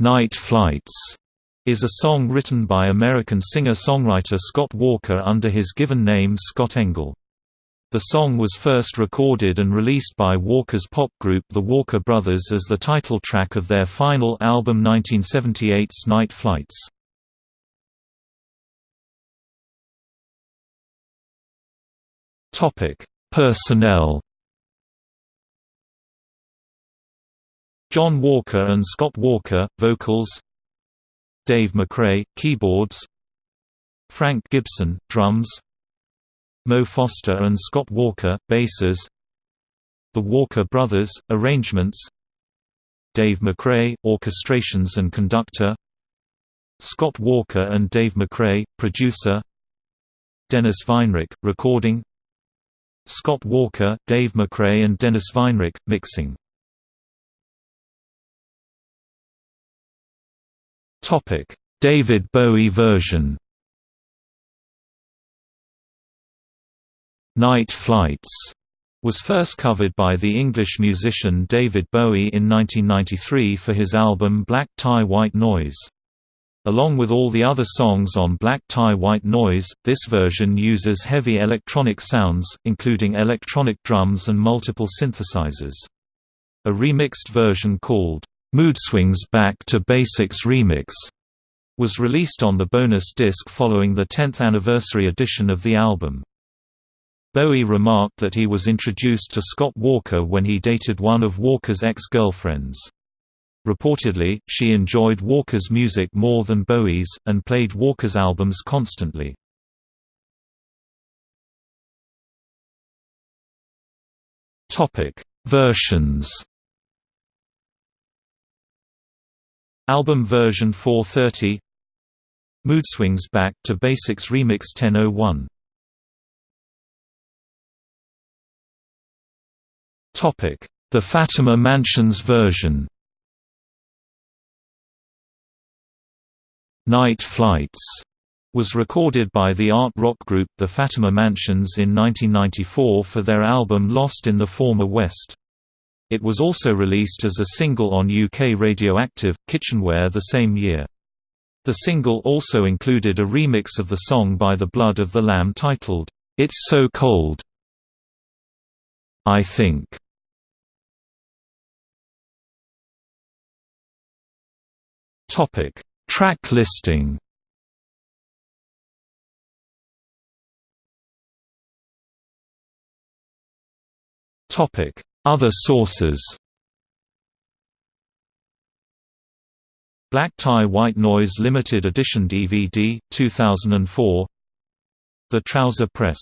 Nite Flights is a song written by American singer-songwriter Scott Walker under his given name Scott Engel. The song was first recorded and released by Walker's pop group The Walker Brothers as the title track of their final album 1978's Nite Flights. Personnel John Walker and Scott Walker, vocals. Dave MacRae, keyboards. Frank Gibson, drums. Mo Foster and Scott Walker, basses. The Walker Brothers, arrangements. Dave MacRae, orchestrations and conductor. Scott Walker and Dave MacRae, producer. Dennis Weinreich, recording. Scott Walker, Dave MacRae and Dennis Weinreich, mixing Topic: David Bowie version. Nite Flights was first covered by the English musician David Bowie in 1993 for his album Black Tie White Noise. Along with all the other songs on Black Tie White Noise, this version uses heavy electronic sounds, including electronic drums and multiple synthesizers. A remixed version called Moodswings Back to Basics Remix was released on the bonus disc following the 10th anniversary edition of the album. Bowie remarked that he was introduced to Scott Walker when he dated one of Walker's ex-girlfriends. Reportedly, she enjoyed Walker's music more than Bowie's, and played Walker's albums constantly. Versions Album version 430 Moodswings Back to Basics Remix 1001 Topic: The Fatima Mansions version. Nite Flights was recorded by the art rock group The Fatima Mansions in 1994 for their album Lost in the Former West. It was also released as a single on UK Radioactive, Kitchenware the same year. The single also included a remix of the song by The Blood of the Lamb titled, It's So Cold. I Think. Topic: Track listing. Topic: other sources. Black Tie White Noise Limited Edition DVD, 2004 The Trouser Press